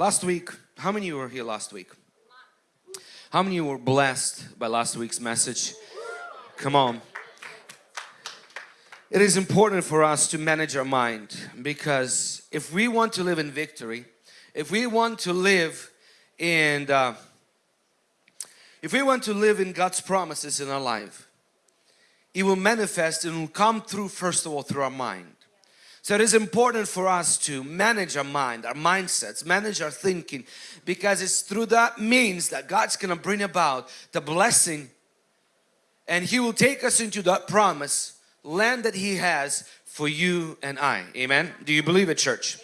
Last week, how many were here last week? How many were blessed by last week's message? Come on. It is important for us to manage our mind because if we want to live in victory, if we want to live in, uh, if we want to live in God's promises in our life, it will manifest and will come through first of all through our mind. So it is important for us to manage our mind, our mindsets, manage our thinking because it's through that means that God's going to bring about the blessing and He will take us into that promise land that He has for you and I. Amen. Do you believe it church?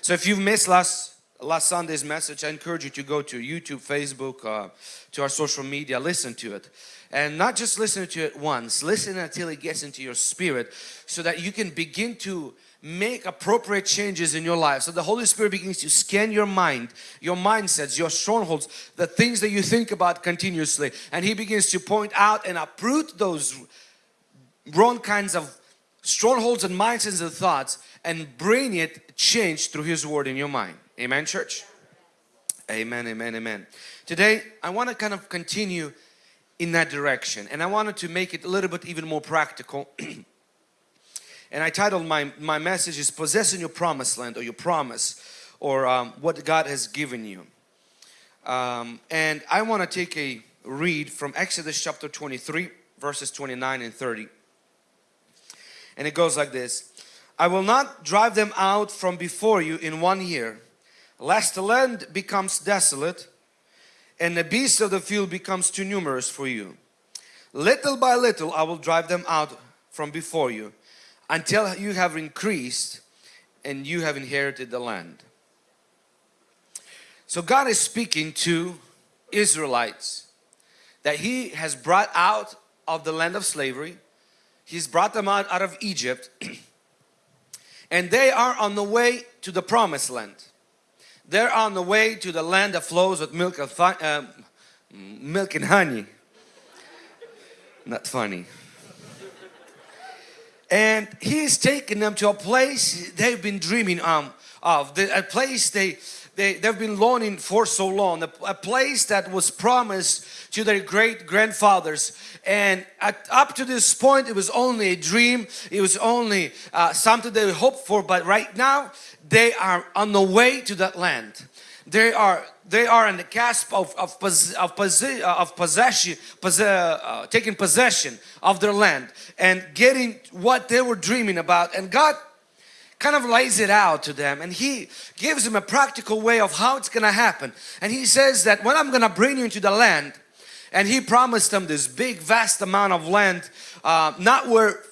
So if you've missed last last Sunday's message, I encourage you to go to YouTube, Facebook, uh, to our social media, listen to it. And not just listen to it once, listen until it gets into your spirit so that you can begin to make appropriate changes in your life. So the Holy Spirit begins to scan your mind, your mindsets, your strongholds, the things that you think about continuously. And He begins to point out and uproot those wrong kinds of strongholds and mindsets and thoughts and bring it change through His Word in your mind. Amen church? Amen, amen, amen. Today I want to kind of continue in that direction and I wanted to make it a little bit even more practical And I titled my, my message is Possessing Your Promised Land or Your Promise or um, what God has given you. Um, and I want to take a read from Exodus chapter 23 verses 29 and 30. And it goes like this. I will not drive them out from before you in one year, lest the land becomes desolate and the beasts of the field becomes too numerous for you. Little by little I will drive them out from before you until you have increased and you have inherited the land. So God is speaking to Israelites that He has brought out of the land of slavery. He's brought them out, out of Egypt and they are on the way to the promised land. They're on the way to the land that flows with milk and, uh, milk and honey. Not funny and he's taken them to a place they've been dreaming um, of, the, a place they, they, they've been longing for so long, a, a place that was promised to their great grandfathers. And at, up to this point it was only a dream, it was only uh, something they hoped for. But right now they are on the way to that land. They are they are in the cusp of of, of, of possession, uh, taking possession of their land and getting what they were dreaming about. And God kind of lays it out to them and He gives them a practical way of how it's going to happen. And He says that when I'm going to bring you into the land, and He promised them this big vast amount of land, uh, not where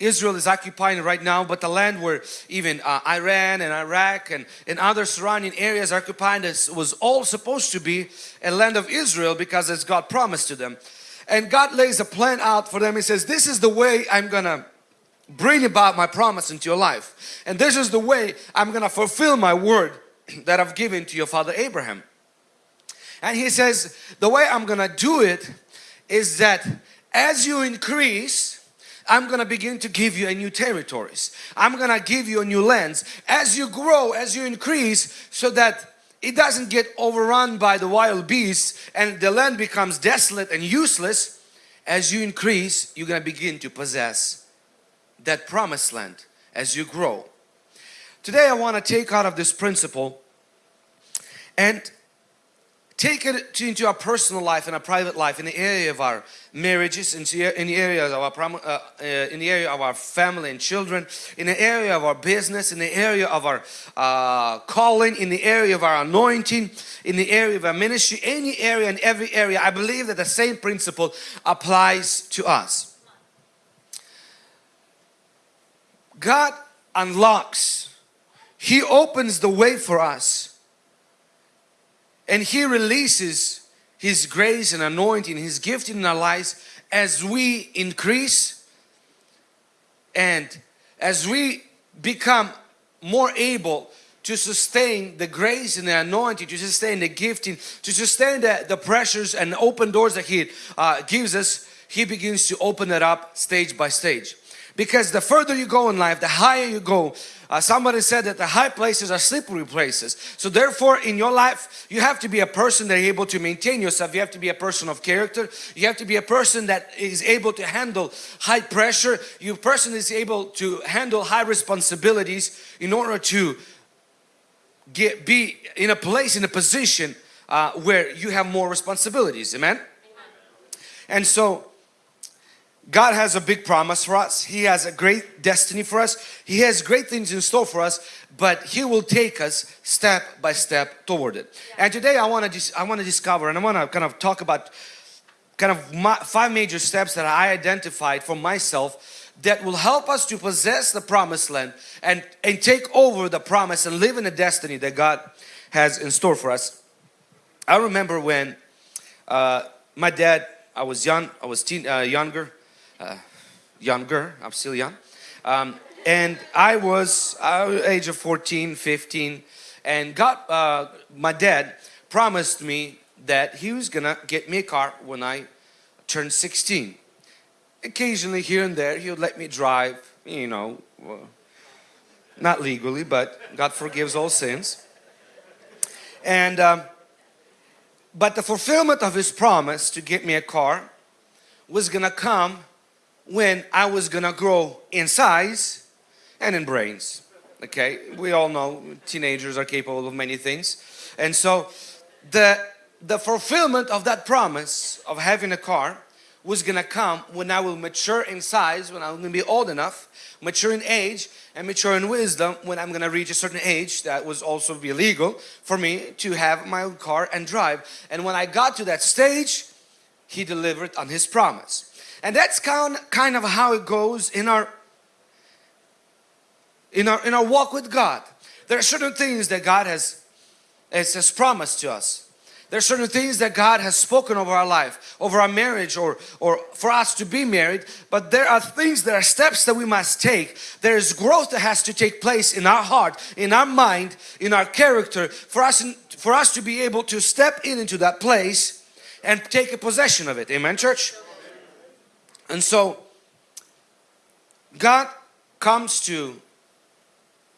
Israel is occupying right now, but the land where even uh, Iran and Iraq and, and other surrounding areas are occupying was all supposed to be a land of Israel because as God promised to them. And God lays a plan out for them. He says, this is the way I'm gonna bring about my promise into your life. And this is the way I'm gonna fulfill my word that I've given to your father Abraham. And he says, the way I'm gonna do it is that as you increase I'm going to begin to give you a new territories. I'm going to give you a new lands as you grow, as you increase so that it doesn't get overrun by the wild beasts and the land becomes desolate and useless. As you increase, you're going to begin to possess that promised land as you grow. Today I want to take out of this principle and take it into our personal life and our private life in the area of our marriages in the area of our uh, uh, in the area of our family and children in the area of our business in the area of our uh, calling in the area of our anointing in the area of our ministry any area and every area I believe that the same principle applies to us. God unlocks he opens the way for us and He releases His grace and anointing, His gifting in our lives as we increase and as we become more able to sustain the grace and the anointing, to sustain the gifting, to sustain the, the pressures and open doors that He uh, gives us, He begins to open it up stage by stage. Because the further you go in life, the higher you go. Uh, somebody said that the high places are slippery places. So therefore in your life, you have to be a person that is able to maintain yourself. You have to be a person of character. You have to be a person that is able to handle high pressure. You person is able to handle high responsibilities in order to get be in a place, in a position uh, where you have more responsibilities. Amen? And so God has a big promise for us. He has a great destiny for us. He has great things in store for us, but He will take us step by step toward it. And today I want to I want to discover and I want to kind of talk about kind of my, five major steps that I identified for myself that will help us to possess the promised land and, and take over the promise and live in the destiny that God has in store for us. I remember when uh, my dad, I was young, I was teen, uh, younger, uh, younger, I'm still young. Um, and I was uh, age of 14, 15 and got, uh, my dad promised me that he was gonna get me a car when I turned 16. Occasionally here and there he would let me drive, you know, well, not legally but God forgives all sins. And um, but the fulfillment of his promise to get me a car was gonna come when I was gonna grow in size and in brains. Okay, we all know teenagers are capable of many things. And so the, the fulfillment of that promise of having a car was gonna come when I will mature in size, when I'm gonna be old enough, mature in age and mature in wisdom when I'm gonna reach a certain age that was also be legal for me to have my own car and drive. And when I got to that stage, He delivered on His promise. And that's kind, of how it goes in our, in our, in our walk with God. There are certain things that God has, has promised to us. There are certain things that God has spoken over our life, over our marriage or, or for us to be married. But there are things, there are steps that we must take. There is growth that has to take place in our heart, in our mind, in our character for us, for us to be able to step in into that place and take a possession of it. Amen church? And so God comes to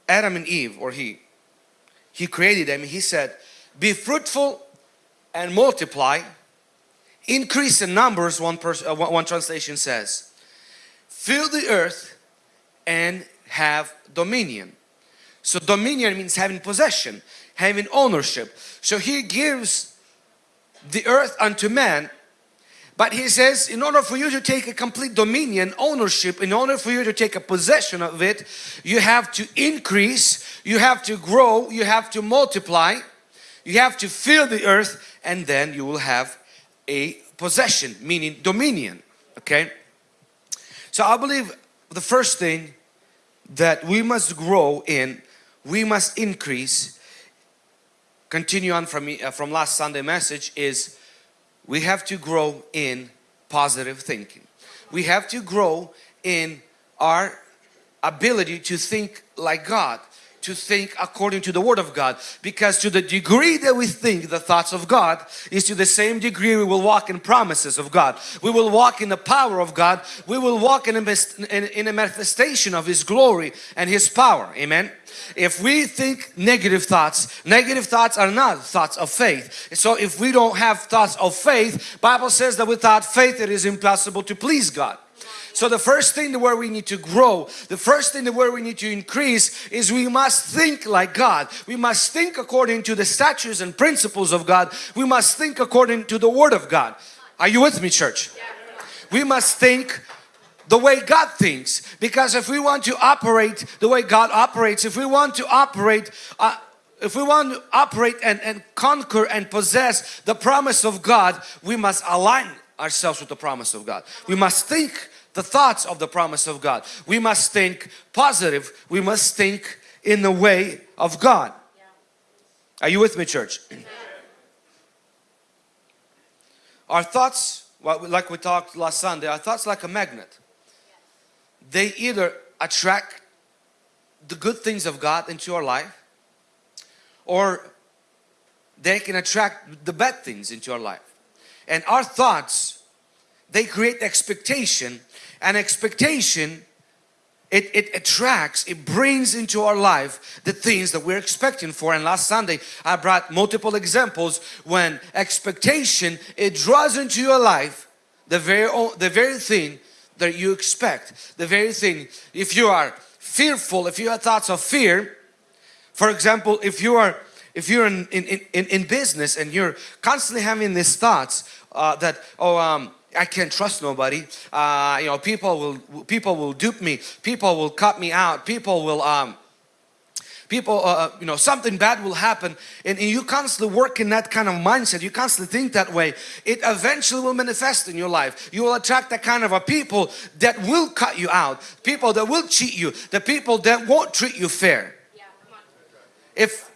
Adam and Eve or he he created them. He said be fruitful and multiply. Increase in numbers one person uh, one translation says. Fill the earth and have dominion. So dominion means having possession having ownership. So he gives the earth unto man but he says, in order for you to take a complete dominion, ownership, in order for you to take a possession of it, you have to increase, you have to grow, you have to multiply, you have to fill the earth, and then you will have a possession, meaning dominion. Okay? So I believe the first thing that we must grow in, we must increase, continue on from, uh, from last Sunday message is we have to grow in positive thinking. We have to grow in our ability to think like God to think according to the Word of God because to the degree that we think the thoughts of God is to the same degree we will walk in promises of God. We will walk in the power of God. We will walk in a, in a manifestation of His glory and His power. Amen. If we think negative thoughts, negative thoughts are not thoughts of faith. So if we don't have thoughts of faith, Bible says that without faith it is impossible to please God. So the first thing where we need to grow, the first thing where we need to increase is we must think like God. We must think according to the statutes and principles of God. We must think according to the Word of God. Are you with me church? We must think the way God thinks because if we want to operate the way God operates, if we want to operate uh, if we want to operate and, and conquer and possess the promise of God, we must align ourselves with the promise of God. We must think the thoughts of the promise of God. We must think positive. We must think in the way of God. Are you with me church? Our thoughts, like we talked last Sunday, our thoughts like a magnet. They either attract the good things of God into our life or they can attract the bad things into our life. And our thoughts, they create expectation and expectation it, it attracts, it brings into our life the things that we're expecting for. And last Sunday, I brought multiple examples when expectation, it draws into your life the very, the very thing that you expect. The very thing, if you are fearful, if you have thoughts of fear, for example, if you are if you're in, in, in, in business and you're constantly having these thoughts uh, that, oh, um, I can't trust nobody. Uh, you know, people will people will dupe me. People will cut me out. People will um, people uh, uh, you know something bad will happen. And, and, you constantly work in that kind of mindset. You constantly think that way. It eventually will manifest in your life. You will attract that kind of a people that will cut you out. People that will cheat you. The people that won't treat you fair. Yeah, if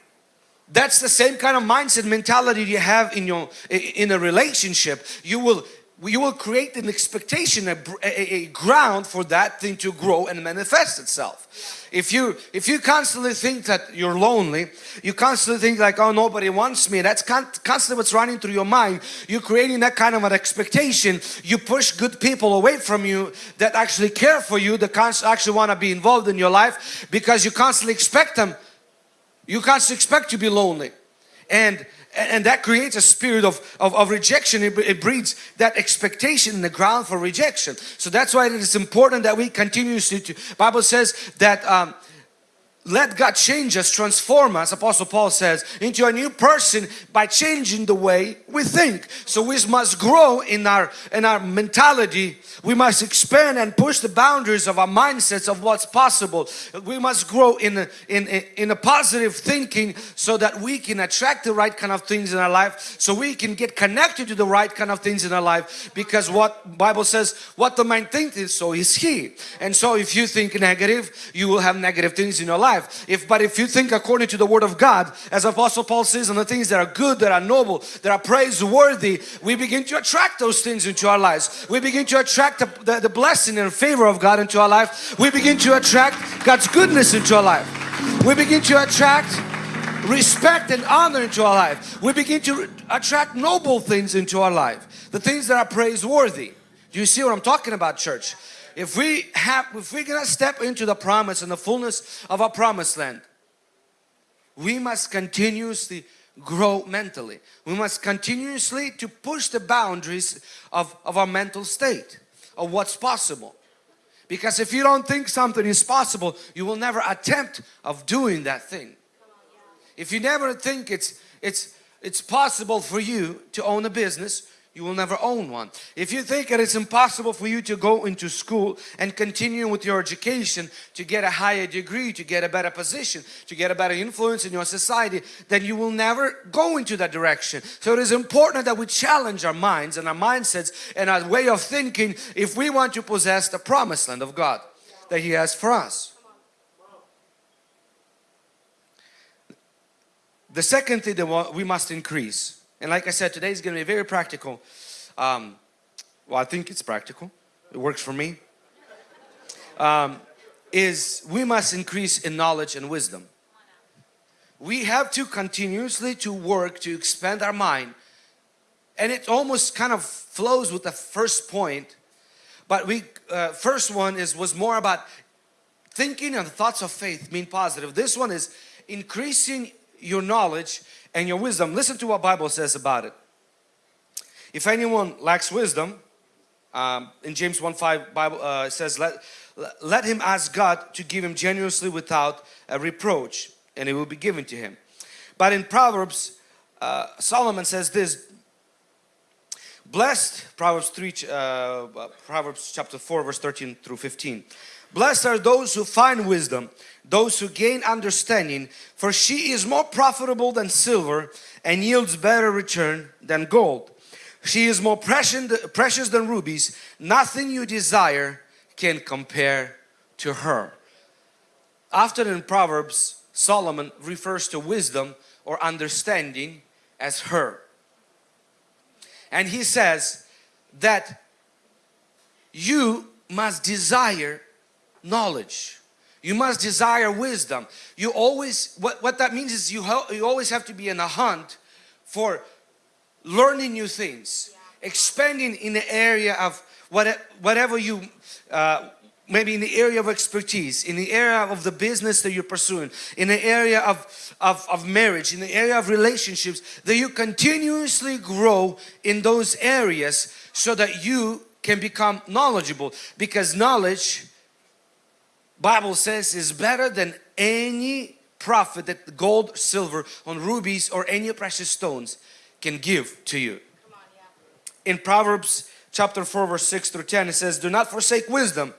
that's the same kind of mindset mentality you have in your in a relationship you will you will create an expectation, a, a, a, ground for that thing to grow and manifest itself. If you if you constantly think that you're lonely, you constantly think like, oh, nobody wants me. That's constantly what's running through your mind. You're creating that kind of an expectation. You push good people away from you that actually care for you, that actually want to be involved in your life because you constantly expect them. You constantly expect to be lonely. And and that creates a spirit of, of, of rejection. It, it, breeds that expectation in the ground for rejection. So that's why it is important that we continuously to bible says that um, let God change us, transform us, Apostle Paul says, into a new person by changing the way we think. So we must grow in our, in our mentality. We must expand and push the boundaries of our mindsets of what's possible. We must grow in a, in, in a positive thinking so that we can attract the right kind of things in our life. So we can get connected to the right kind of things in our life. Because what Bible says, what the mind thinks so is he. And so if you think negative, you will have negative things in your life If But if you think according to the Word of God, as Apostle Paul says, on the things that are good, that are noble, that are praiseworthy, we begin to attract those things into our lives. We begin to attract the, the, the blessing and favor of God into our life. We begin to attract God's goodness into our life. We begin to attract respect and honor into our life. We begin to attract noble things into our life. The things that are praiseworthy. Do you see what I'm talking about church? If we have if we're gonna step into the promise and the fullness of our promised land we must continuously grow mentally. We must continuously to push the boundaries of, of our mental state of what's possible. Because if you don't think something is possible you will never attempt of doing that thing. If you never think it's it's it's possible for you to own a business you will never own one. If you think it's impossible for you to go into school and continue with your education to get a higher degree, to get a better position, to get a better influence in your society, then you will never go into that direction. So it is important that we challenge our minds and our mindsets and our way of thinking if we want to possess the promised land of God that He has for us. The second thing that we must increase and like I said, today is going to be very practical. Um, well, I think it's practical. It works for me. Um, is we must increase in knowledge and wisdom. We have to continuously to work to expand our mind. And it almost kind of flows with the first point. But we, uh, first one is was more about thinking and the thoughts of faith mean positive. This one is increasing your knowledge and your wisdom. Listen to what Bible says about it. If anyone lacks wisdom, um, in James 1.5 Bible uh, says, let, let him ask God to give him generously without a reproach and it will be given to him. But in Proverbs, uh, Solomon says this, Blessed, Proverbs 3, uh, Proverbs chapter 4 verse 13 through 15. Blessed are those who find wisdom, those who gain understanding, for she is more profitable than silver and yields better return than gold. She is more precious than rubies. Nothing you desire can compare to her. Often in Proverbs, Solomon refers to wisdom or understanding as her. And he says that you must desire knowledge. You must desire wisdom. You always, what, what that means is you, you always have to be in a hunt for learning new things, expanding in the area of what, whatever you, uh, maybe in the area of expertise, in the area of the business that you're pursuing, in the area of, of, of marriage, in the area of relationships, that you continuously grow in those areas so that you can become knowledgeable because knowledge Bible says is better than any profit that gold, silver, on rubies or any precious stones can give to you. In Proverbs chapter 4 verse 6 through 10 it says, Do not forsake wisdom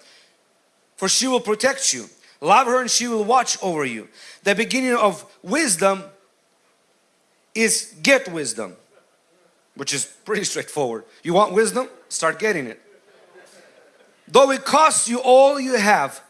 for she will protect you. Love her and she will watch over you. The beginning of wisdom is get wisdom, which is pretty straightforward. You want wisdom? Start getting it. Though it costs you all you have,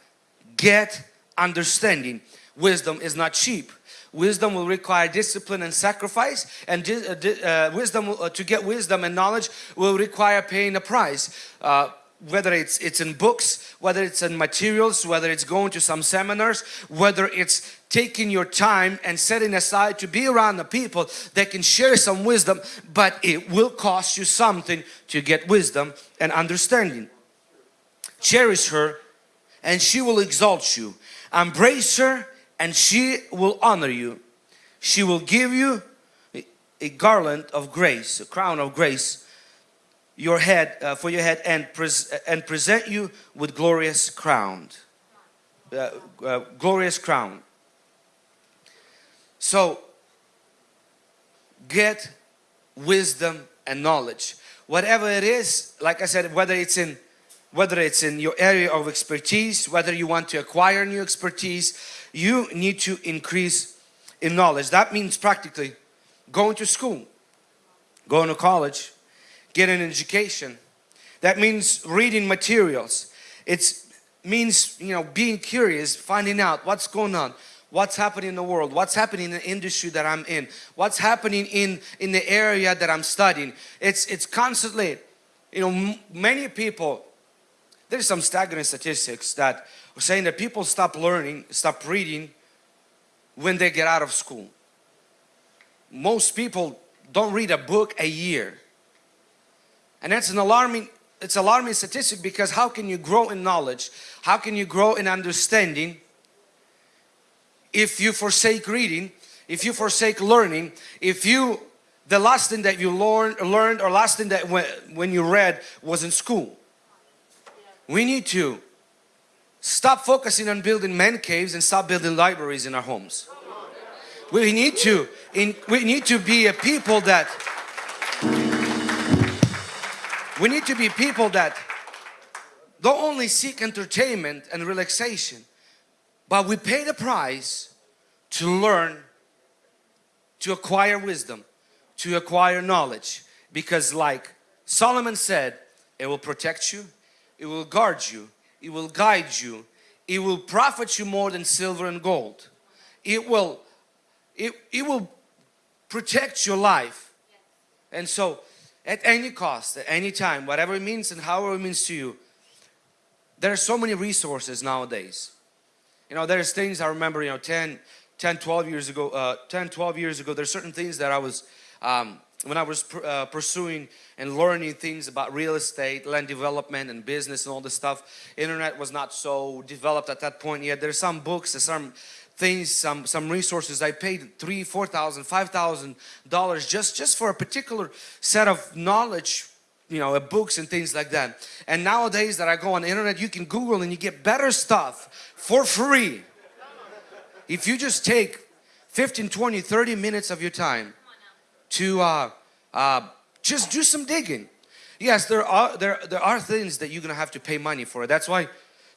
get understanding. Wisdom is not cheap. Wisdom will require discipline and sacrifice and uh, uh, wisdom uh, to get wisdom and knowledge will require paying a price. Uh, whether it's it's in books whether it's in materials whether it's going to some seminars whether it's taking your time and setting aside to be around the people that can share some wisdom but it will cost you something to get wisdom and understanding cherish her and she will exalt you. Embrace her and she will honor you. She will give you a garland of grace a crown of grace your head uh, for your head and pres and present you with glorious crown. Uh, uh, glorious crown. So get wisdom and knowledge. Whatever it is like I said whether it's in whether it's in your area of expertise whether you want to acquire new expertise you need to increase in knowledge that means practically going to school going to college get an education. That means reading materials. It means, you know, being curious, finding out what's going on, what's happening in the world, what's happening in the industry that I'm in, what's happening in, in the area that I'm studying. It's, it's constantly, you know, many people, there's some staggering statistics that are saying that people stop learning, stop reading when they get out of school. Most people don't read a book a year. And that's an alarming, it's alarming statistic because how can you grow in knowledge? How can you grow in understanding if you forsake reading, if you forsake learning, if you, the last thing that you learned, learned or last thing that when, when you read was in school. We need to stop focusing on building man caves and stop building libraries in our homes. We need to, in, we need to be a people that we need to be people that don't only seek entertainment and relaxation, but we pay the price to learn, to acquire wisdom, to acquire knowledge. Because like Solomon said, it will protect you, it will guard you, it will guide you, it will profit you more than silver and gold. It will, it, it will protect your life. And so at any cost, at any time, whatever it means and however it means to you. There are so many resources nowadays. You know, there's things I remember, you know, 10, 10 12 years ago, uh, 10, 12 years ago, there's certain things that I was, um, when I was uh, pursuing and learning things about real estate, land development and business and all this stuff, internet was not so developed at that point yet. There's some books, there's some things, some some resources. I paid three, four thousand, five thousand dollars just just for a particular set of knowledge, you know, books and things like that. And nowadays that I go on the internet, you can Google and you get better stuff for free. If you just take 15, 20, 30 minutes of your time to uh, uh, just do some digging. Yes, there are there there are things that you're gonna have to pay money for. That's why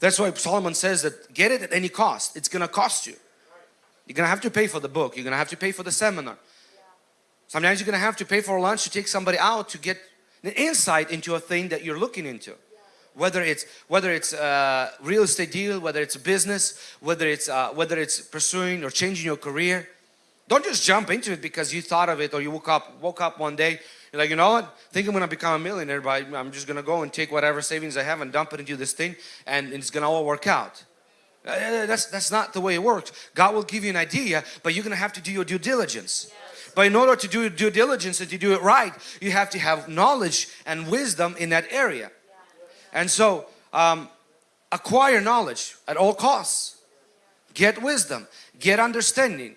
that's why Solomon says that get it at any cost. It's gonna cost you. You're gonna have to pay for the book. You're gonna have to pay for the seminar. Sometimes you're gonna have to pay for lunch to take somebody out to get an insight into a thing that you're looking into. Whether it's whether it's a real estate deal, whether it's a business, whether it's uh, whether it's pursuing or changing your career. Don't just jump into it because you thought of it or you woke up woke up one day. You're like, you know what? I think I'm gonna become a millionaire, but I'm just gonna go and take whatever savings I have and dump it into this thing, and it's gonna all work out. Uh, that's, that's not the way it works. God will give you an idea, but you're going to have to do your due diligence. Yes. But in order to do due diligence and to do it right, you have to have knowledge and wisdom in that area. Yeah. And so, um, acquire knowledge at all costs. Get wisdom, get understanding.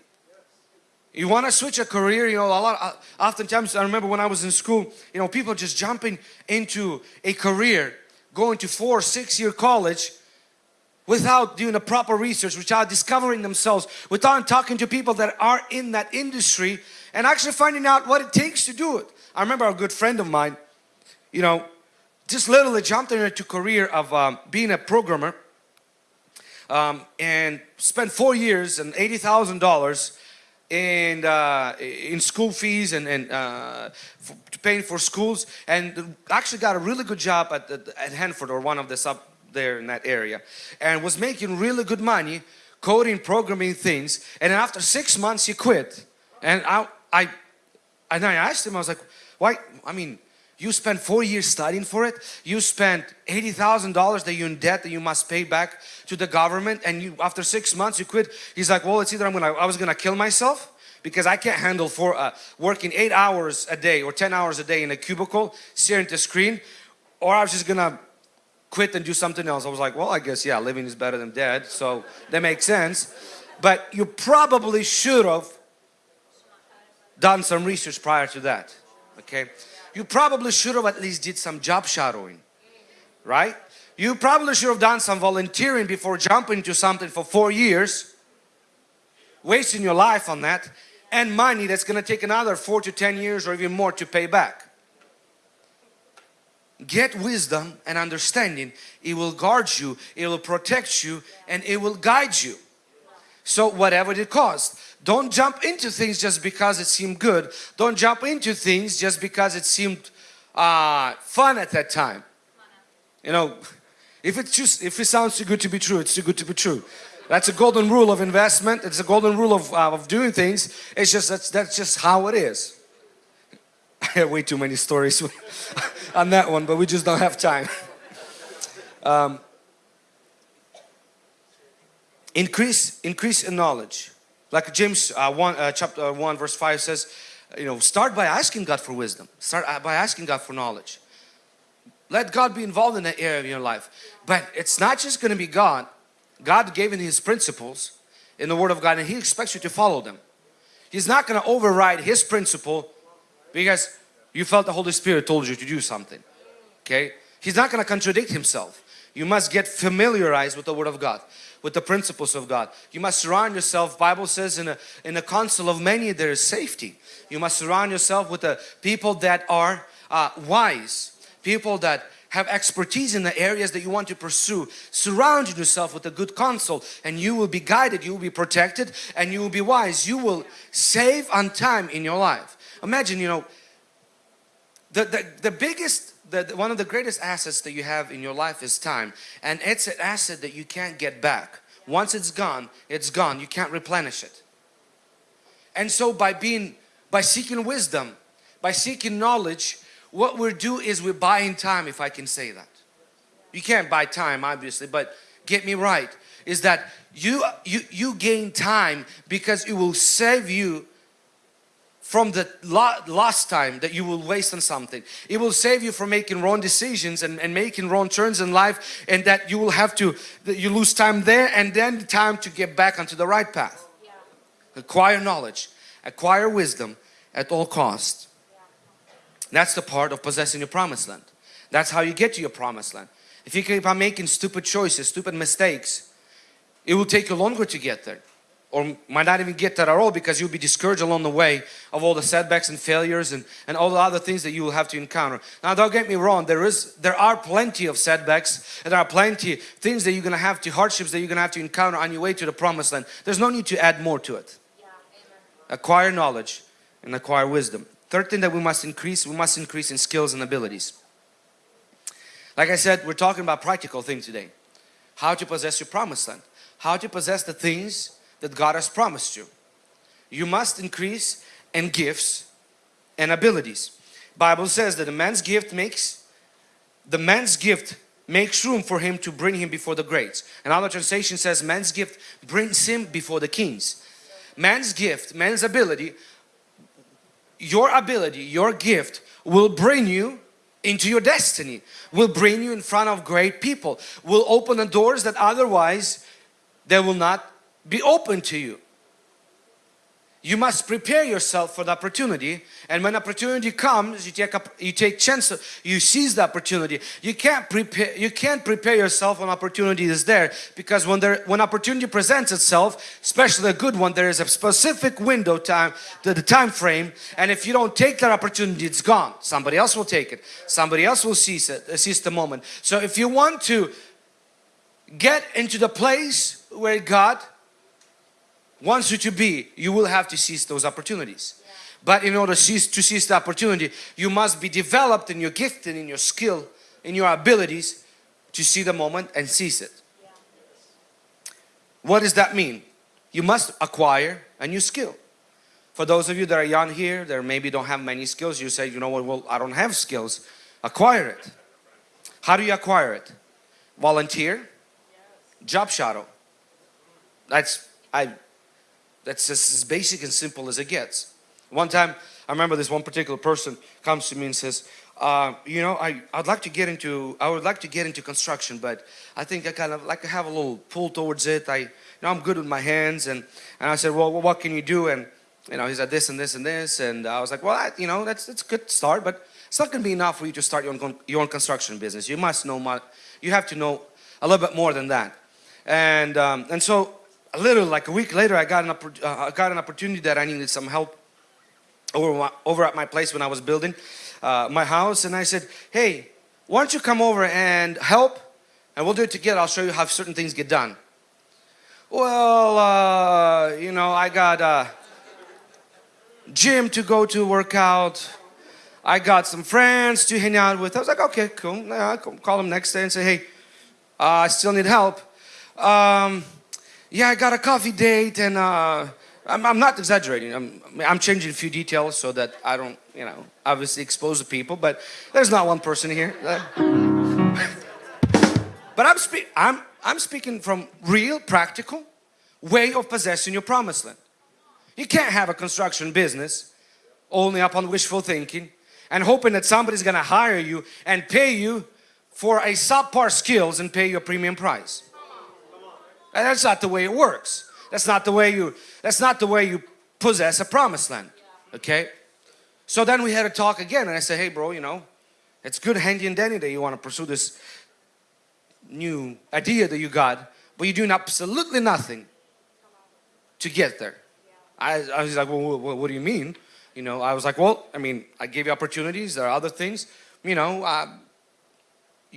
You want to switch a career, you know, a lot, uh, oftentimes I remember when I was in school, you know, people just jumping into a career, going to four, six year college without doing a proper research, without discovering themselves, without talking to people that are in that industry and actually finding out what it takes to do it. I remember a good friend of mine, you know, just literally jumped into career of um, being a programmer um, and spent four years and $80,000 in, uh, in school fees and, and uh, paying for schools. And actually got a really good job at, at Hanford or one of the sub there in that area. And was making really good money coding programming things. And after six months he quit. And I, I and I asked him I was like why I mean you spent four years studying for it. You spent $80,000 that you're in debt that you must pay back to the government and you after six months you quit. He's like, well, it's either I'm gonna, I was gonna kill myself because I can't handle for uh, working eight hours a day or 10 hours a day in a cubicle, staring at the screen, or I was just gonna quit and do something else. I was like, well, I guess, yeah, living is better than dead. So that makes sense. But you probably should have done some research prior to that, okay? You probably should have at least did some job shadowing, right? You probably should have done some volunteering before jumping to something for four years, wasting your life on that, and money that's going to take another four to 10 years or even more to pay back. Get wisdom and understanding. It will guard you, it will protect you, and it will guide you. So whatever it costs. Don't jump into things just because it seemed good. Don't jump into things just because it seemed uh, fun at that time. You know, if it's just if it sounds too good to be true, it's too good to be true. That's a golden rule of investment. It's a golden rule of, uh, of doing things. It's just that's that's just how it is. I have way too many stories on that one, but we just don't have time. Um, increase increase in knowledge. Like James uh, 1, uh, chapter 1 verse 5 says, you know, start by asking God for wisdom. Start uh, by asking God for knowledge. Let God be involved in that area of your life. But it's not just going to be God. God gave in His principles in the Word of God and He expects you to follow them. He's not going to override His principle because you felt the Holy Spirit told you to do something. Okay? He's not going to contradict Himself. You must get familiarized with the Word of God with the principles of God. You must surround yourself, Bible says in a, in a council of many there is safety. You must surround yourself with the people that are uh, wise, people that have expertise in the areas that you want to pursue. Surround yourself with a good counsel and you will be guided, you will be protected and you will be wise. You will save on time in your life. Imagine, you know, the, the, the biggest one of the greatest assets that you have in your life is time. And it's an asset that you can't get back. Once it's gone it's gone. You can't replenish it. And so by being by seeking wisdom by seeking knowledge what we do is we're buying time if I can say that. You can't buy time obviously but get me right is that you you you gain time because it will save you from the last time that you will waste on something. It will save you from making wrong decisions and, and making wrong turns in life and that you will have to, that you lose time there and then time to get back onto the right path. Yeah. Acquire knowledge, acquire wisdom at all costs. Yeah. That's the part of possessing your promised land. That's how you get to your promised land. If you keep on making stupid choices, stupid mistakes, it will take you longer to get there or might not even get that at all because you'll be discouraged along the way of all the setbacks and failures and, and all the other things that you will have to encounter. Now don't get me wrong, there is there are plenty of setbacks and there are plenty things that you're gonna have to, hardships that you're gonna have to encounter on your way to the promised land. There's no need to add more to it. Yeah, acquire knowledge and acquire wisdom. Third thing that we must increase, we must increase in skills and abilities. Like I said, we're talking about practical things today. How to possess your promised land. How to possess the things that God has promised you. You must increase in gifts and abilities. Bible says that a man's gift makes, the man's gift makes room for him to bring him before the greats. Another translation says man's gift brings him before the kings. Man's gift, man's ability, your ability, your gift will bring you into your destiny, will bring you in front of great people, will open the doors that otherwise they will not be open to you. You must prepare yourself for the opportunity and when opportunity comes you take up you take chance you seize the opportunity. You can't prepare you can't prepare yourself when opportunity is there because when there when opportunity presents itself especially a good one there is a specific window time to the time frame and if you don't take that opportunity it's gone. Somebody else will take it. Somebody else will seize it seize the moment. So if you want to get into the place where God wants you to be, you will have to seize those opportunities. But in order to seize, to seize the opportunity, you must be developed in your gift and in your skill, in your abilities to see the moment and seize it. What does that mean? You must acquire a new skill. For those of you that are young here, that maybe don't have many skills, you say, you know what, well, I don't have skills. Acquire it. How do you acquire it? Volunteer, job shadow. That's, I that's just as basic and simple as it gets. One time, I remember this one particular person comes to me and says, uh, you know, I, I'd like to get into, I would like to get into construction, but I think I kind of like to have a little pull towards it. I, you know, I'm good with my hands. And, and I said, well, what can you do? And, you know, he said this and this and this. And I was like, well, I, you know, that's, that's a good start, but it's not going to be enough for you to start your own, your own construction business. You must know, more, you have to know a little bit more than that. And, um, and so literally like a week later I got an, uh, got an opportunity that I needed some help over, over at my place when I was building uh, my house and I said hey why don't you come over and help and we'll do it together. I'll show you how certain things get done. Well uh, you know I got a gym to go to work out. I got some friends to hang out with. I was like okay cool. I'll call them next day and say hey uh, I still need help um, yeah, I got a coffee date and uh, I'm, I'm, not exaggerating. I'm, I'm changing a few details so that I don't, you know, obviously expose the people, but there's not one person here. but I'm, spe I'm, I'm speaking from real, practical way of possessing your promised land. You can't have a construction business only upon wishful thinking and hoping that somebody's gonna hire you and pay you for a subpar skills and pay you a premium price. That's not the way it works. That's not the way you, that's not the way you possess a promised land. Okay? So then we had a talk again and I said, hey bro, you know, it's good handy and dandy that you want to pursue this new idea that you got, but you're doing absolutely nothing to get there. I, I was like, well, what, what, do you mean? You know, I was like, well, I mean, I gave you opportunities, there are other things, you know, uh,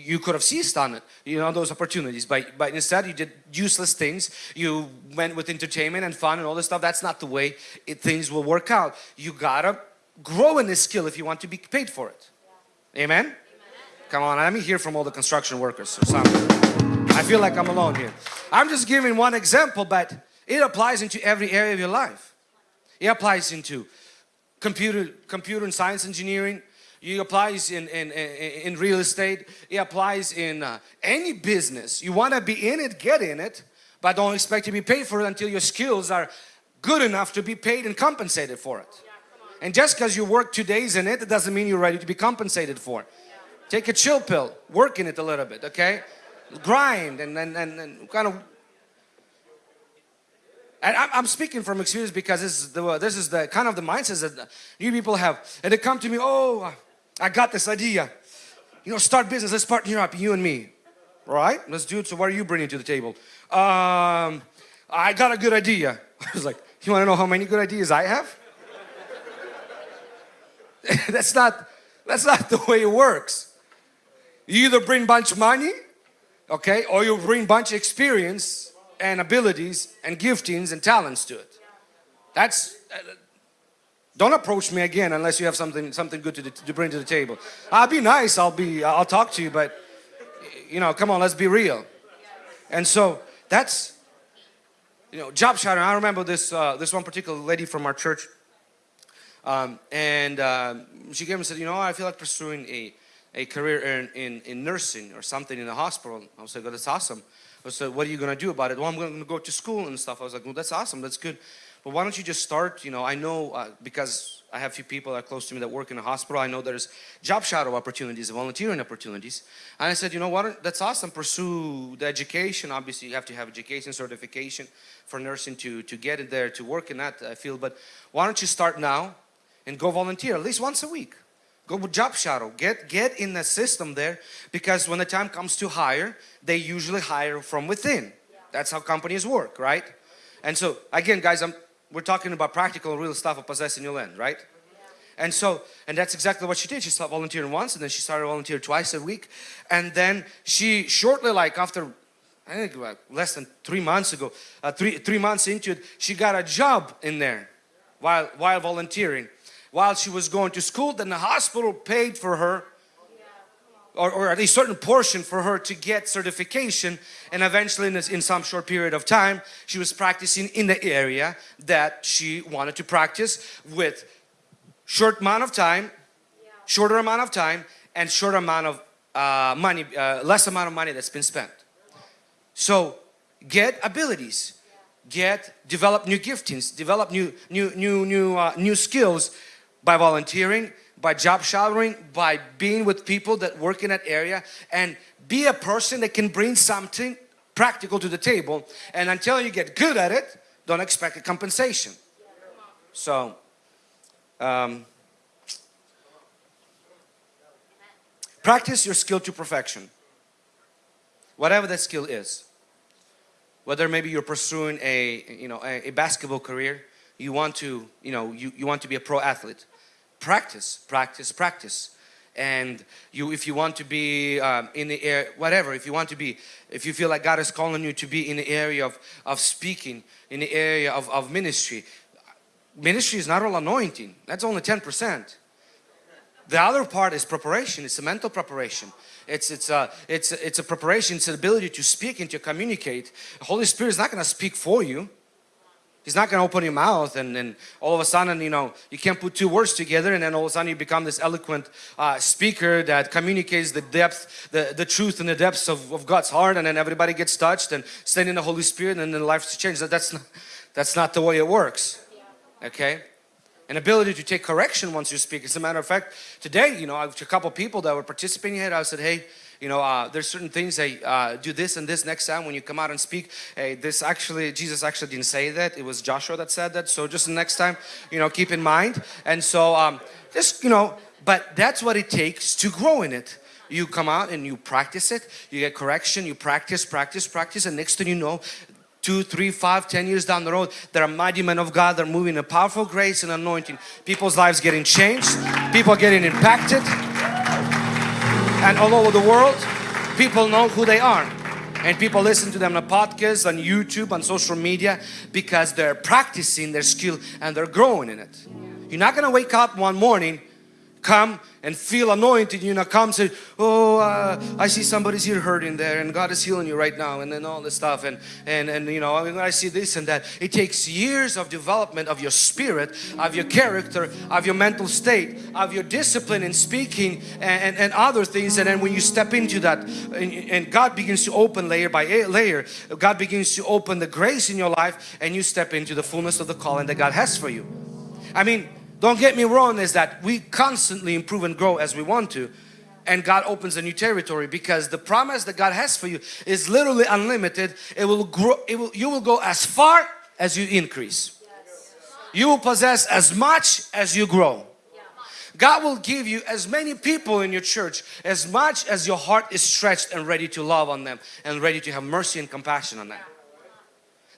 you could have seized on it, you know, those opportunities. But, but instead you did useless things. You went with entertainment and fun and all this stuff. That's not the way it, things will work out. You gotta grow in this skill if you want to be paid for it. Yeah. Amen? Amen? Come on, let me hear from all the construction workers or something. I feel like I'm alone here. I'm just giving one example, but it applies into every area of your life. It applies into computer, computer and science engineering, it applies in, in, in, real estate. It applies in uh, any business. You want to be in it, get in it, but don't expect to be paid for it until your skills are good enough to be paid and compensated for it. And just because you work two days in it, it doesn't mean you're ready to be compensated for it. Take a chill pill, work in it a little bit, okay? Grind and, and, and, and kind of and I'm speaking from experience because this is the this is the kind of the mindset that you people have, and they come to me. Oh, I got this idea. You know, start business. Let's partner up, you and me. Right, let's do it. So what are you bringing to the table? Um, I got a good idea. I was like, you want to know how many good ideas I have? that's not, that's not the way it works. You either bring bunch money, okay, or you bring bunch experience and abilities and giftings and talents to it. That's, don't approach me again unless you have something something good to, to bring to the table. I'll be nice, I'll be, I'll talk to you, but you know, come on, let's be real. And so that's, you know, job shadowing. I remember this uh, this one particular lady from our church, um, and uh, she came and said, you know, I feel like pursuing a a career in, in, in nursing or something in the hospital. I was like, oh, that's awesome. I said, what are you going to do about it? Well, I'm going to go to school and stuff. I was like, well, that's awesome. That's good. But why don't you just start, you know, I know uh, because I have a few people that are close to me that work in a hospital. I know there's job shadow opportunities, volunteering opportunities. And I said, you know what, that's awesome. Pursue the education. Obviously, you have to have education certification for nursing to, to get in there, to work in that uh, field. But why don't you start now and go volunteer at least once a week. Go with job shadow. Get, get in the system there because when the time comes to hire, they usually hire from within. That's how companies work, right? And so, again, guys, I'm we're talking about practical real stuff of possessing your land, right? And so, and that's exactly what she did. She started volunteering once and then she started volunteering twice a week. And then she shortly, like after, I think less than three months ago, uh, three, three months into it, she got a job in there while, while volunteering. While she was going to school, then the hospital paid for her or, or, at least certain portion for her to get certification. And eventually in, this, in some short period of time she was practicing in the area that she wanted to practice with short amount of time shorter amount of time and short amount of uh, money uh, less amount of money that's been spent. So get abilities. Get develop new giftings. Develop new new new new uh, new skills by volunteering by job shadowing, by being with people that work in that area and be a person that can bring something practical to the table and until you get good at it, don't expect a compensation. So, um, practice your skill to perfection. Whatever that skill is. Whether maybe you're pursuing a, you know, a, a basketball career, you want to, you know, you, you want to be a pro athlete practice, practice, practice. And you, if you want to be um, in the air, whatever, if you want to be, if you feel like God is calling you to be in the area of, of speaking, in the area of, of ministry, ministry is not all anointing. That's only 10%. The other part is preparation. It's a mental preparation. It's it's a it's it's a preparation. It's an ability to speak and to communicate. The Holy Spirit is not going to speak for you. He's not going to open your mouth and then all of a sudden, you know, you can't put two words together and then all of a sudden you become this eloquent uh, speaker that communicates the depth, the, the truth and the depths of, of God's heart and then everybody gets touched and staying in the Holy Spirit and then lives change. That's not, that's not the way it works. Okay? An ability to take correction once you speak. As a matter of fact, today, you know, a couple people that were participating here. I said, hey, you know, uh, there's certain things that uh, do this and this next time when you come out and speak. Hey, this actually, Jesus actually didn't say that. It was Joshua that said that. So just the next time, you know, keep in mind. And so um, just, you know, but that's what it takes to grow in it you come out and you practice it you get correction you practice practice practice and next thing you know two three five ten years down the road there are mighty men of God that are moving in powerful grace and anointing people's lives getting changed people getting impacted and all over the world people know who they are. And people listen to them on podcasts on YouTube on social media because they're practicing their skill and they're growing in it. You're not gonna wake up one morning come and feel anointed you know come say oh uh, I see somebody's here hurting there and God is healing you right now and then all this stuff. And and and you know I, mean, I see this and that. It takes years of development of your spirit of your character of your mental state of your discipline in speaking and, and, and other things. And then when you step into that and, and God begins to open layer by layer God begins to open the grace in your life and you step into the fullness of the calling that God has for you. I mean don't get me wrong is that we constantly improve and grow as we want to and God opens a new territory because the promise that God has for you is literally unlimited. It will grow, it will, you will go as far as you increase. You will possess as much as you grow. God will give you as many people in your church as much as your heart is stretched and ready to love on them and ready to have mercy and compassion on them.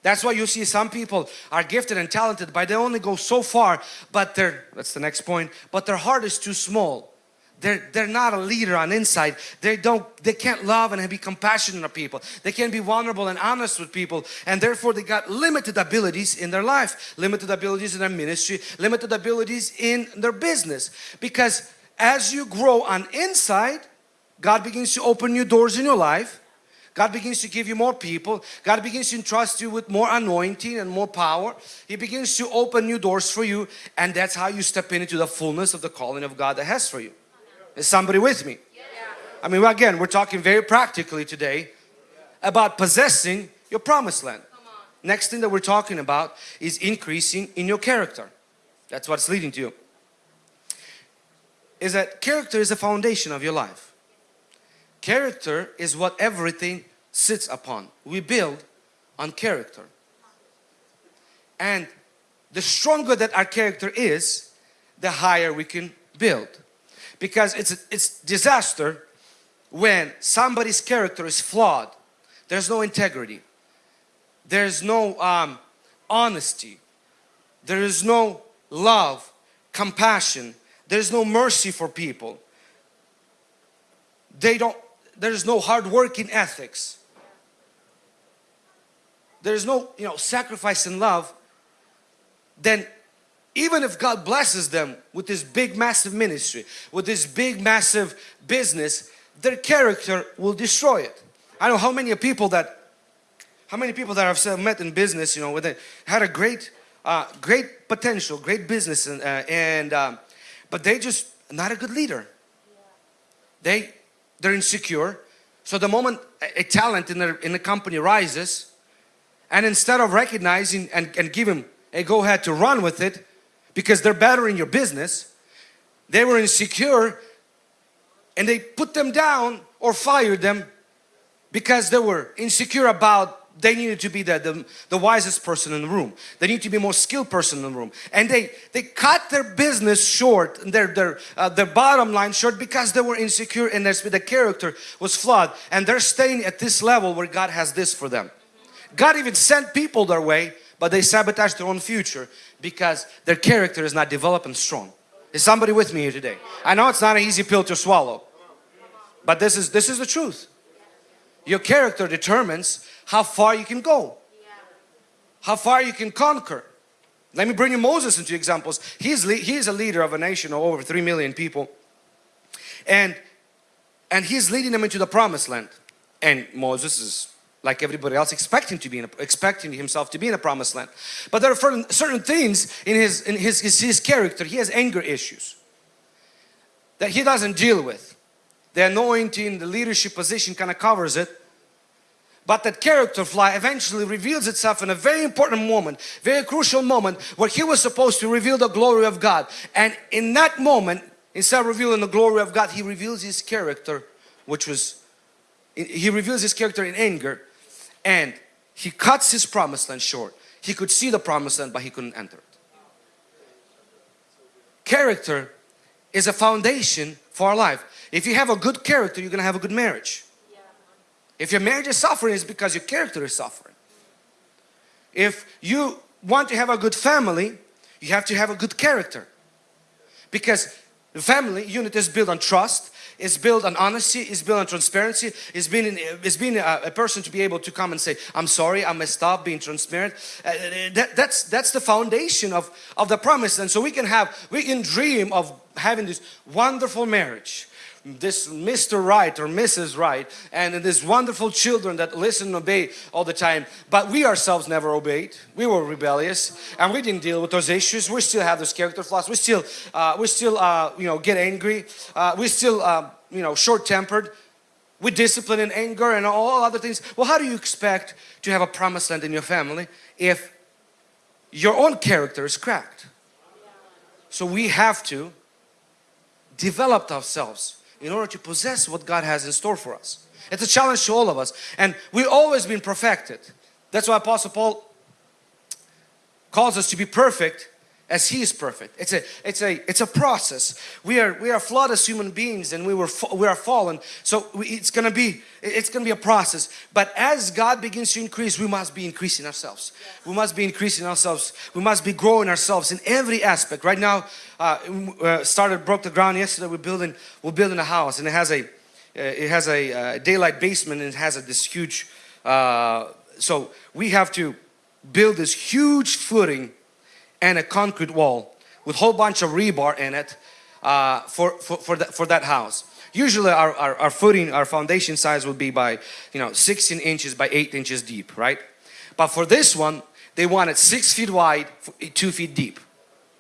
That's why you see some people are gifted and talented but they only go so far but their, that's the next point, but their heart is too small. They're, they're not a leader on inside. They don't, they can't love and be compassionate on people. They can't be vulnerable and honest with people and therefore they got limited abilities in their life, limited abilities in their ministry, limited abilities in their business. Because as you grow on inside, God begins to open new doors in your life God begins to give you more people. God begins to entrust you with more anointing and more power. He begins to open new doors for you and that's how you step into the fullness of the calling of God that has for you. Is somebody with me? I mean again we're talking very practically today about possessing your promised land. Next thing that we're talking about is increasing in your character. That's what's leading to. You. Is that character is the foundation of your life. Character is what everything sits upon. We build on character. And the stronger that our character is, the higher we can build. Because it's, it's disaster when somebody's character is flawed. There's no integrity. There's no um, honesty. There is no love, compassion. There's no mercy for people. They don't, there's no hard working ethics. There's no, you know, sacrifice in love. Then even if God blesses them with this big massive ministry, with this big massive business, their character will destroy it. I know how many people that, how many people that I've met in business, you know, with it, had a great, uh, great potential, great business, and, uh, and um, but they just not a good leader. They, they're insecure. So the moment a, talent in the in the company rises, and instead of recognizing and, and give him a go ahead to run with it, because they're better in your business, they were insecure and they put them down or fired them because they were insecure about they needed to be the, the, the, wisest person in the room. They need to be more skilled person in the room. And they, they cut their business short, their, their, uh, their bottom line short because they were insecure and their, the character was flawed. And they're staying at this level where God has this for them. God even sent people their way, but they sabotage their own future because their character is not developed and strong. Is somebody with me here today? I know it's not an easy pill to swallow, but this is, this is the truth. Your character determines how far you can go, how far you can conquer. Let me bring you Moses into examples. He's, he's a leader of a nation of over 3 million people. And, and he's leading them into the promised land. And Moses is like everybody else expecting to be in a, expecting himself to be in a promised land but there are certain, certain things in his in his, his his character he has anger issues that he doesn't deal with the anointing the leadership position kind of covers it but that character flaw eventually reveals itself in a very important moment very crucial moment where he was supposed to reveal the glory of God and in that moment instead of revealing the glory of God he reveals his character which was he reveals his character in anger and he cuts his promised land short. He could see the promised land but he couldn't enter it. Character is a foundation for our life. If you have a good character, you're going to have a good marriage. If your marriage is suffering, it's because your character is suffering. If you want to have a good family, you have to have a good character. Because the family unit is built on trust, is built on honesty, is built on transparency, is being, is being a, a, person to be able to come and say, I'm sorry, I messed up, being transparent. Uh, that, that's, that's the foundation of, of the promise. And so we can have, we can dream of having this wonderful marriage this Mr. Right or Mrs. Right and these wonderful children that listen and obey all the time. But we ourselves never obeyed. We were rebellious and we didn't deal with those issues. We still have those character flaws. We still uh, we still uh, you know get angry. Uh, we still uh, you know short-tempered. With discipline and anger and all other things. Well how do you expect to have a promised land in your family if your own character is cracked? So we have to develop ourselves in order to possess what God has in store for us. It's a challenge to all of us and we've always been perfected. That's why Apostle Paul calls us to be perfect as he is perfect. It's a it's a it's a process. We are we are flawed as human beings and we were we are fallen. So it's going to be it's going to be a process. But as God begins to increase, we must be increasing ourselves. We must be increasing ourselves. We must be growing ourselves in every aspect. Right now, uh, uh, started broke the ground yesterday. We're building we're building a house and it has a uh, it has a uh, daylight basement and it has a, this huge. Uh, so we have to build this huge footing and a concrete wall with a whole bunch of rebar in it uh, for, for, for, that, for that house. Usually our, our, our, footing, our foundation size would be by, you know, 16 inches by 8 inches deep, right? But for this one, they want it 6 feet wide, 2 feet deep,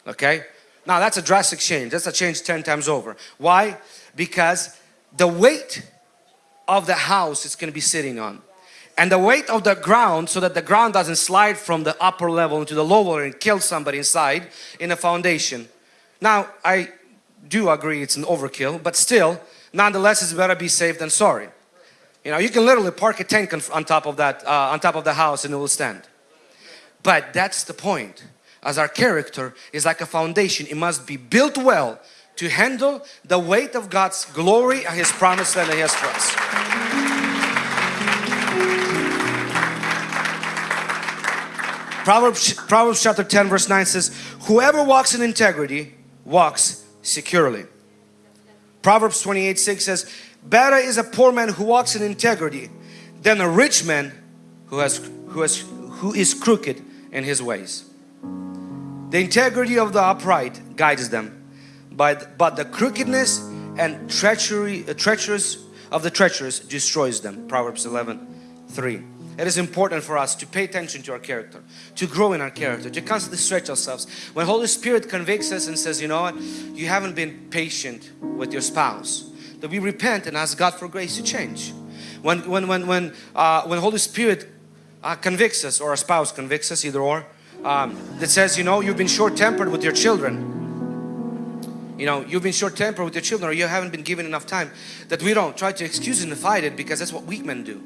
okay? Now that's a drastic change. That's a change 10 times over. Why? Because the weight of the house it's going to be sitting on and the weight of the ground so that the ground doesn't slide from the upper level into the lower and kill somebody inside in a foundation. Now I do agree it's an overkill, but still, nonetheless, it's better be safe than sorry. You know, you can literally park a tank on, top of that, uh, on top of the house and it will stand. But that's the point. As our character is like a foundation, it must be built well to handle the weight of God's glory and His promise that He has Proverbs, Proverbs chapter 10 verse 9 says, Whoever walks in integrity walks securely. Proverbs 28 6 says, Better is a poor man who walks in integrity than a rich man who has who has who is crooked in his ways. The integrity of the upright guides them, but but the crookedness and treachery treacherous of the treacherous destroys them. Proverbs 11 3. It is important for us to pay attention to our character, to grow in our character, to constantly stretch ourselves. When Holy Spirit convicts us and says, you know what, you haven't been patient with your spouse, that we repent and ask God for grace to change. When when when when uh, when Holy Spirit uh, convicts us or our spouse convicts us, either or, um, that says, you know, you've been short-tempered with your children. You know, you've been short-tempered with your children or you haven't been given enough time. That we don't try to excuse and fight it because that's what weak men do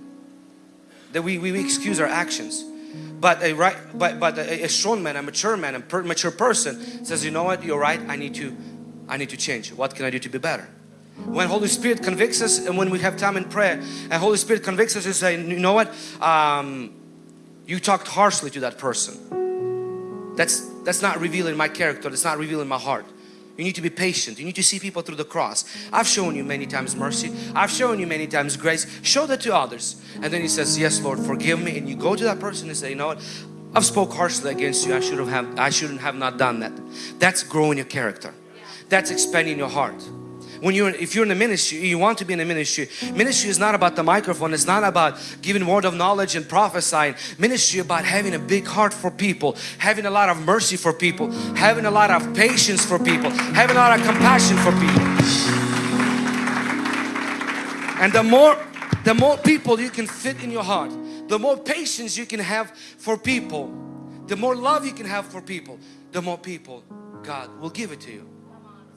that we, we excuse our actions. But a right, but but a, strong man, a mature man, a per, mature person says, you know what, you're right. I need to, I need to change. What can I do to be better? When Holy Spirit convicts us, and when we have time in prayer, and Holy Spirit convicts us, and say, you know what, um, you talked harshly to that person. That's that's not revealing my character. That's not revealing my heart. You need to be patient. You need to see people through the cross. I've shown you many times mercy. I've shown you many times grace. Show that to others. And then he says, yes, Lord, forgive me. And you go to that person and say, you know what? I've spoke harshly against you. I should have, I shouldn't have not done that. That's growing your character. That's expanding your heart when you're if you're in a ministry you want to be in a ministry. Ministry is not about the microphone. It's not about giving word of knowledge and prophesying. Ministry about having a big heart for people having a lot of mercy for people having a lot of patience for people having a lot of compassion for people. And the more the more people you can fit in your heart the more patience you can have for people the more love you can have for people the more people God will give it to you.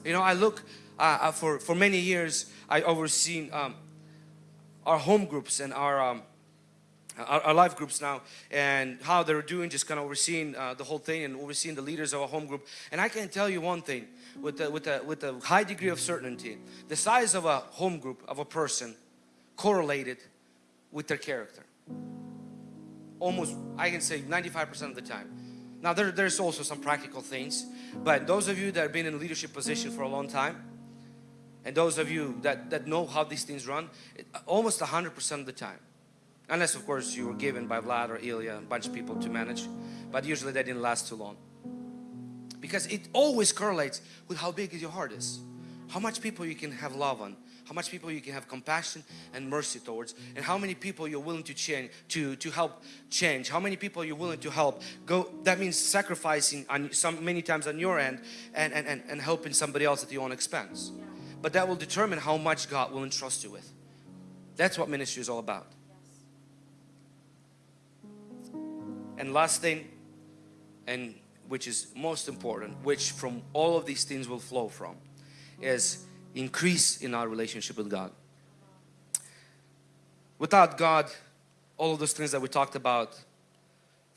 You know I look uh, uh, for, for many years I overseen um, our home groups and our, um, our, our, life groups now and how they're doing just kind of overseeing uh, the whole thing and overseeing the leaders of a home group. And I can tell you one thing with the, with, the, with a high degree of certainty the size of a home group of a person correlated with their character. Almost I can say 95% of the time. Now there, there's also some practical things but those of you that have been in a leadership position for a long time and those of you that, that know how these things run, it, almost 100% of the time. Unless of course you were given by Vlad or Ilya, a bunch of people to manage. But usually they didn't last too long. Because it always correlates with how big is your heart is. How much people you can have love on. How much people you can have compassion and mercy towards. And how many people you're willing to change, to, to help change. How many people you're willing to help. Go. That means sacrificing on some many times on your end and, and, and, and helping somebody else at your own expense. Yeah but that will determine how much God will entrust you with. That's what ministry is all about. And last thing, and which is most important, which from all of these things will flow from, is increase in our relationship with God. Without God, all of those things that we talked about,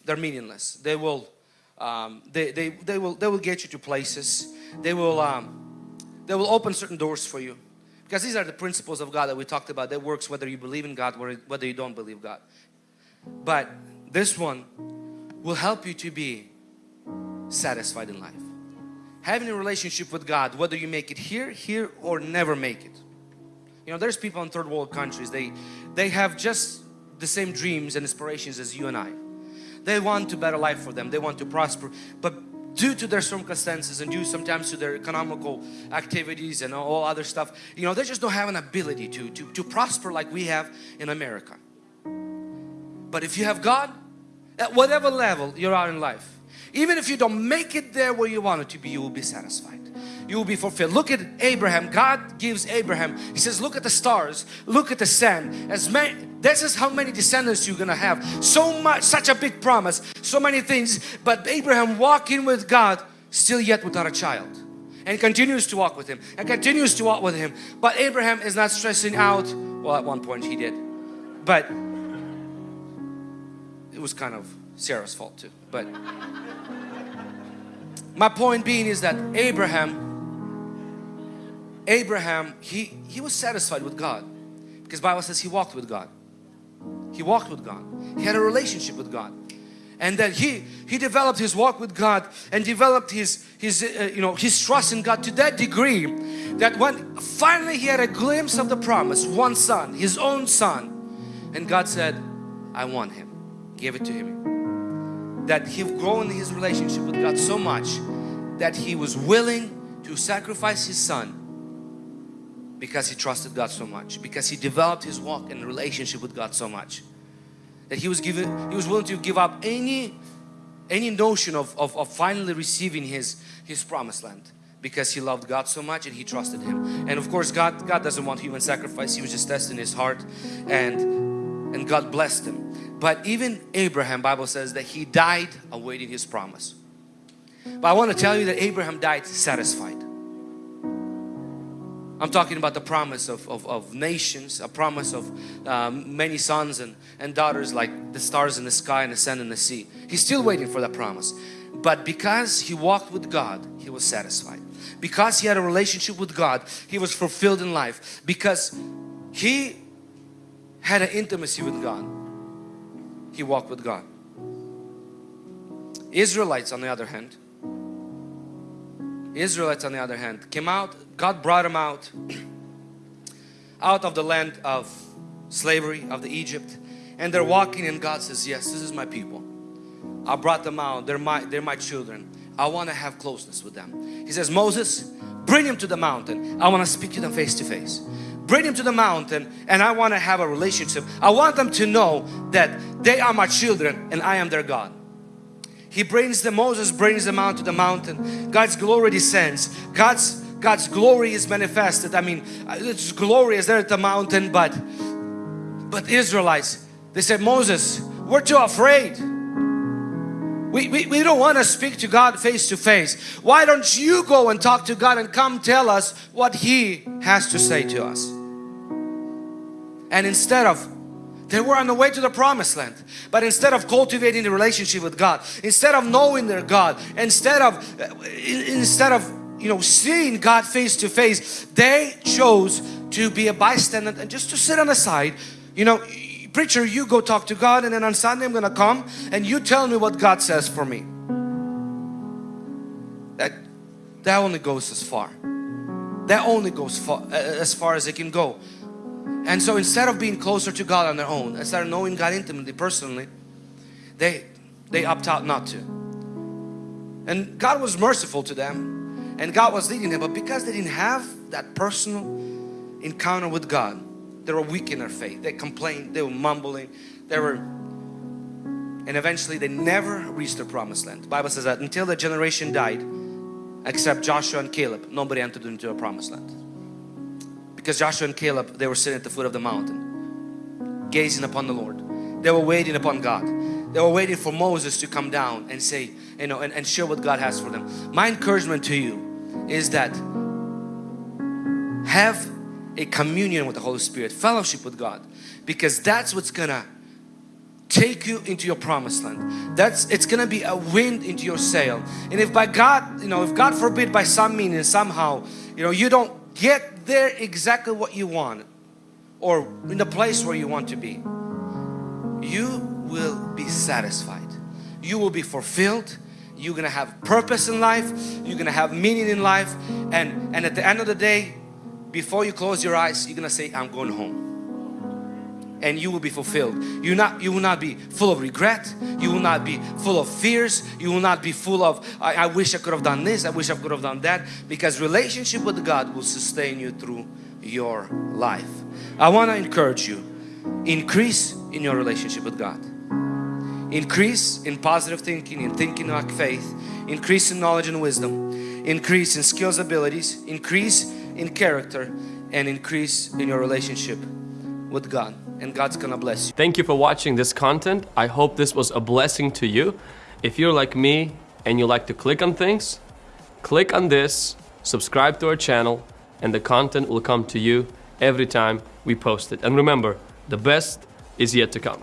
they're meaningless. They will, um, they, they, they will, they will get you to places. They will, um, they will open certain doors for you. Because these are the principles of God that we talked about that works whether you believe in God or whether you don't believe God. But this one will help you to be satisfied in life. Having a relationship with God, whether you make it here, here or never make it. You know, there's people in third world countries, they, they have just the same dreams and aspirations as you and I. They want to better life for them, they want to prosper, but due to their circumstances and due sometimes to their economical activities and all other stuff you know they just don't have an ability to to, to prosper like we have in America. But if you have God at whatever level you're at in life even if you don't make it there where you want it to be you will be satisfied you will be fulfilled look at Abraham God gives Abraham he says look at the stars look at the sand as many this is how many descendants you're gonna have. So much, such a big promise, so many things. But Abraham walking with God, still yet without a child. and continues to walk with him and continues to walk with him. But Abraham is not stressing out. Well, at one point he did, but it was kind of Sarah's fault too. But my point being is that Abraham, Abraham, he, he was satisfied with God because Bible says he walked with God. He walked with God. He had a relationship with God and that he he developed his walk with God and developed his his uh, you know his trust in God to that degree that when finally he had a glimpse of the promise one son his own son and God said I want him Give it to him that he grown his relationship with God so much that he was willing to sacrifice his son because he trusted God so much because he developed his walk and relationship with God so much that he was given he was willing to give up any any notion of, of, of finally receiving his his promised land because he loved God so much and he trusted him. And of course God God doesn't want human sacrifice. He was just testing his heart and and God blessed him. But even Abraham Bible says that he died awaiting his promise. But I want to tell you that Abraham died satisfied I'm talking about the promise of, of, of nations, a promise of um, many sons and, and daughters like the stars in the sky and the sand in the sea. He's still waiting for that promise. But because he walked with God, he was satisfied. Because he had a relationship with God, he was fulfilled in life. Because he had an intimacy with God, he walked with God. Israelites on the other hand, Israelites on the other hand came out, God brought them out out of the land of slavery of the Egypt and they're walking and God says yes this is my people. I brought them out. They're my they're my children. I want to have closeness with them. He says Moses bring them to the mountain. I want to speak to them face to face. Bring them to the mountain and I want to have a relationship. I want them to know that they are my children and I am their God he brings them, Moses brings them out to the mountain. God's glory descends. God's God's glory is manifested. I mean, uh, it's glorious there at the mountain, but but Israelites, they said, Moses, we're too afraid. We, we, we don't want to speak to God face to face. Why don't you go and talk to God and come tell us what He has to say to us? And instead of they were on the way to the promised land. But instead of cultivating the relationship with God, instead of knowing their God, instead of uh, instead of you know seeing God face to face, they chose to be a bystander and just to sit on the side. You know, preacher, you go talk to God and then on Sunday I'm gonna come and you tell me what God says for me. That that only goes as far. That only goes far, uh, as far as it can go. And so instead of being closer to God on their own, instead of knowing God intimately, personally, they, they opt out not to. And God was merciful to them and God was leading them, but because they didn't have that personal encounter with God, they were weak in their faith. They complained, they were mumbling, they were, and eventually they never reached the promised land. The Bible says that until the generation died, except Joshua and Caleb, nobody entered into a promised land. Because Joshua and Caleb, they were sitting at the foot of the mountain, gazing upon the Lord. They were waiting upon God. They were waiting for Moses to come down and say, you know, and, and share what God has for them. My encouragement to you is that have a communion with the Holy Spirit, fellowship with God, because that's what's gonna take you into your promised land. That's it's gonna be a wind into your sail. And if by God, you know, if God forbid by some means somehow, you know, you don't get there exactly what you want or in the place where you want to be, you will be satisfied. You will be fulfilled. You're gonna have purpose in life. You're gonna have meaning in life. And, and at the end of the day, before you close your eyes, you're gonna say, I'm going home and you will be fulfilled. You not you will not be full of regret. You will not be full of fears. You will not be full of I, I wish I could have done this. I wish I could have done that. Because relationship with God will sustain you through your life. I want to encourage you. Increase in your relationship with God. Increase in positive thinking, in thinking like faith. Increase in knowledge and wisdom. Increase in skills, abilities. Increase in character and increase in your relationship with God and God's gonna bless you. Thank you for watching this content. I hope this was a blessing to you. If you're like me and you like to click on things, click on this subscribe to our channel, and the content will come to you every time we post it. And remember, the best is yet to come.